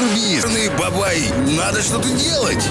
не. Бабай, надо что-то делать.